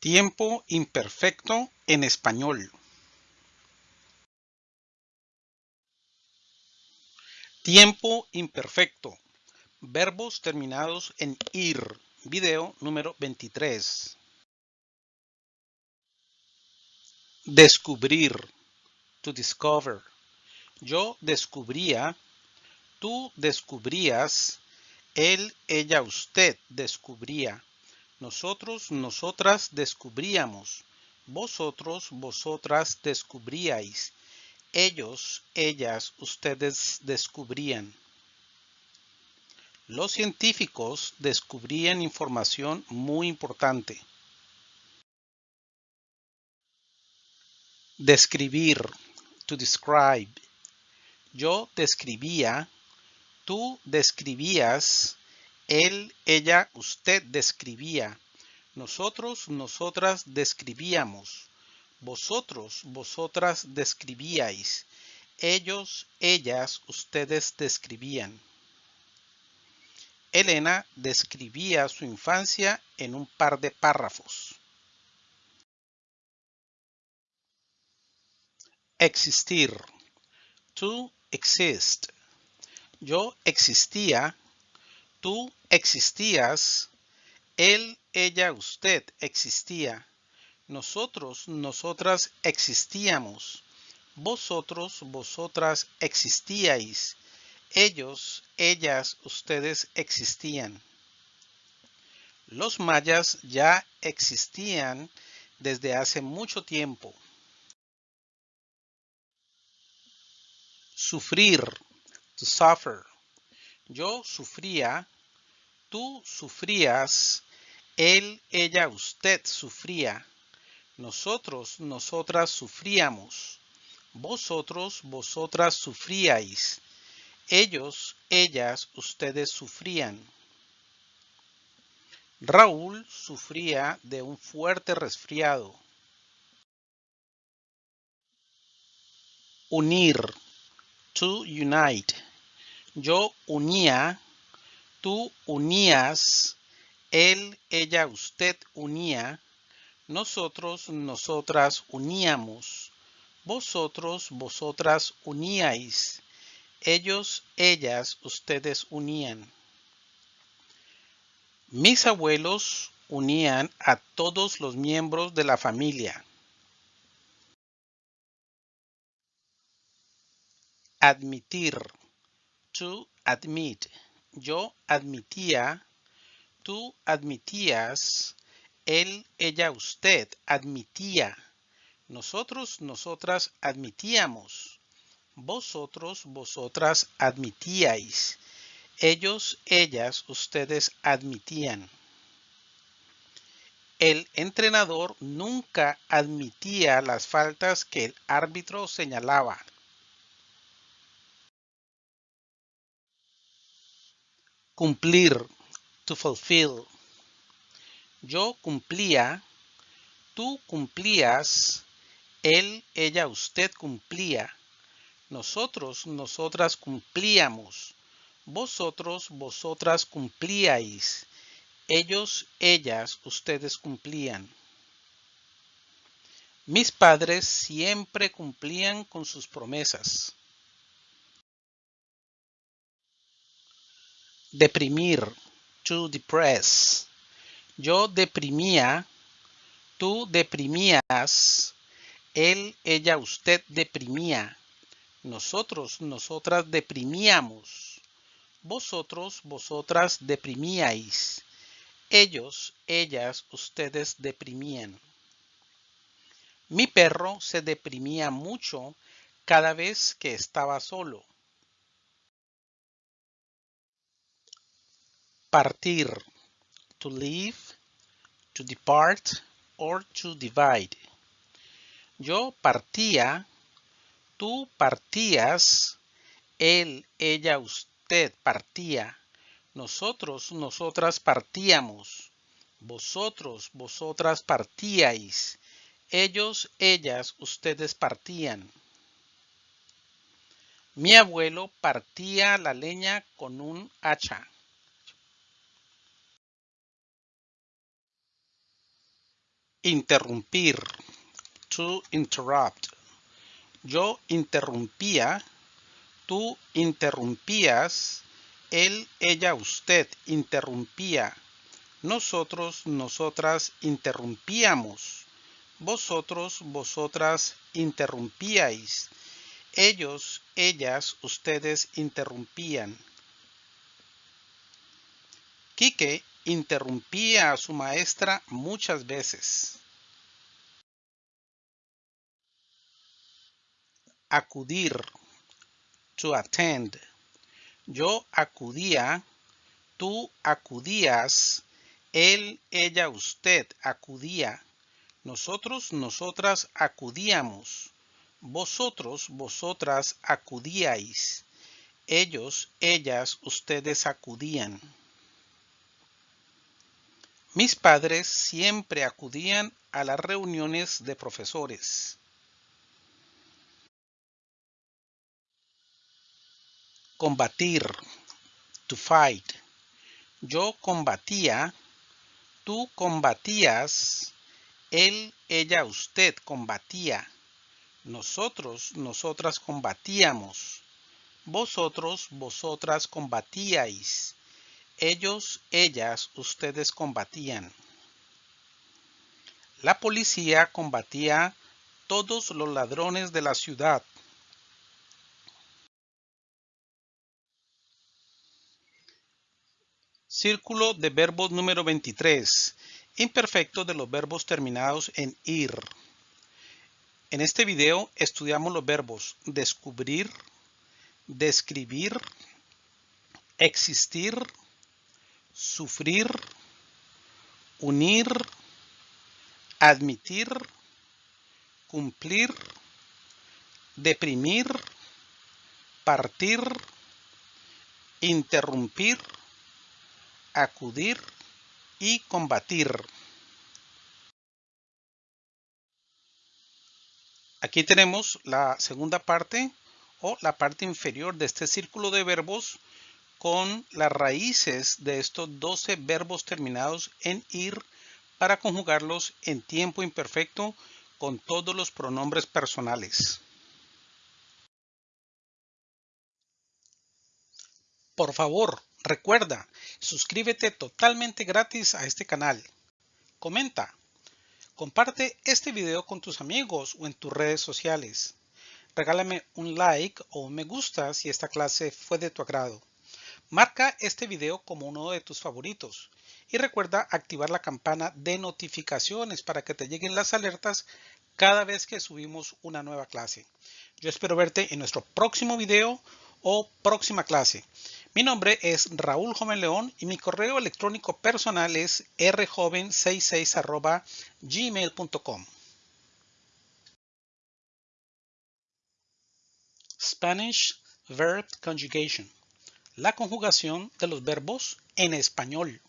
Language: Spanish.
Tiempo imperfecto en español. Tiempo imperfecto. Verbos terminados en ir. Video número 23. Descubrir. To discover. Yo descubría. Tú descubrías. Él, ella, usted descubría. Nosotros, nosotras descubríamos. Vosotros, vosotras descubríais. Ellos, ellas, ustedes descubrían. Los científicos descubrían información muy importante. Describir. To describe. Yo describía. Tú describías él, ella, usted describía. Nosotros, nosotras describíamos. Vosotros, vosotras describíais. Ellos, ellas, ustedes describían. Elena describía su infancia en un par de párrafos. Existir. To exist. Yo existía Tú existías, él, ella, usted existía. Nosotros, nosotras existíamos. Vosotros, vosotras existíais. Ellos, ellas, ustedes existían. Los mayas ya existían desde hace mucho tiempo. Sufrir, to suffer. Yo sufría, tú sufrías, él, ella, usted sufría, nosotros, nosotras sufríamos, vosotros, vosotras sufríais, ellos, ellas, ustedes sufrían. Raúl sufría de un fuerte resfriado. Unir, to unite. Yo unía, tú unías, él, ella, usted unía, nosotros, nosotras uníamos, vosotros, vosotras uníais, ellos, ellas, ustedes unían. Mis abuelos unían a todos los miembros de la familia. Admitir to admit. Yo admitía, tú admitías, él, ella, usted admitía. Nosotros, nosotras admitíamos. Vosotros, vosotras admitíais. Ellos, ellas, ustedes admitían. El entrenador nunca admitía las faltas que el árbitro señalaba. Cumplir, to fulfill. Yo cumplía, tú cumplías, él, ella, usted cumplía. Nosotros, nosotras cumplíamos. Vosotros, vosotras cumplíais. Ellos, ellas, ustedes cumplían. Mis padres siempre cumplían con sus promesas. Deprimir. To depress. Yo deprimía. Tú deprimías. Él, ella, usted deprimía. Nosotros, nosotras deprimíamos. Vosotros, vosotras deprimíais. Ellos, ellas, ustedes deprimían. Mi perro se deprimía mucho cada vez que estaba solo. Partir, to leave, to depart, or to divide. Yo partía, tú partías, él, ella, usted partía, nosotros, nosotras partíamos, vosotros, vosotras partíais, ellos, ellas, ustedes partían. Mi abuelo partía la leña con un hacha. Interrumpir. To interrupt. Yo interrumpía. Tú interrumpías. Él, ella, usted interrumpía. Nosotros, nosotras interrumpíamos. Vosotros, vosotras interrumpíais. Ellos, ellas, ustedes interrumpían. Quique interrumpía a su maestra muchas veces. Acudir. To attend. Yo acudía. Tú acudías. Él, ella, usted acudía. Nosotros, nosotras acudíamos. Vosotros, vosotras acudíais. Ellos, ellas, ustedes acudían. Mis padres siempre acudían a las reuniones de profesores. Combatir. To fight. Yo combatía. Tú combatías. Él, ella, usted combatía. Nosotros, nosotras combatíamos. Vosotros, vosotras combatíais. Ellos, ellas, ustedes combatían. La policía combatía todos los ladrones de la ciudad. Círculo de verbos número 23. Imperfecto de los verbos terminados en ir. En este video estudiamos los verbos descubrir, describir, existir, sufrir, unir, admitir, cumplir, deprimir, partir, interrumpir, acudir y combatir. Aquí tenemos la segunda parte o la parte inferior de este círculo de verbos con las raíces de estos 12 verbos terminados en ir para conjugarlos en tiempo imperfecto con todos los pronombres personales. Por favor, recuerda, suscríbete totalmente gratis a este canal. Comenta. Comparte este video con tus amigos o en tus redes sociales. Regálame un like o un me gusta si esta clase fue de tu agrado. Marca este video como uno de tus favoritos y recuerda activar la campana de notificaciones para que te lleguen las alertas cada vez que subimos una nueva clase. Yo espero verte en nuestro próximo video o próxima clase. Mi nombre es Raúl Joven León y mi correo electrónico personal es rjoven66 gmail.com. Spanish Verb Conjugation la conjugación de los verbos en español.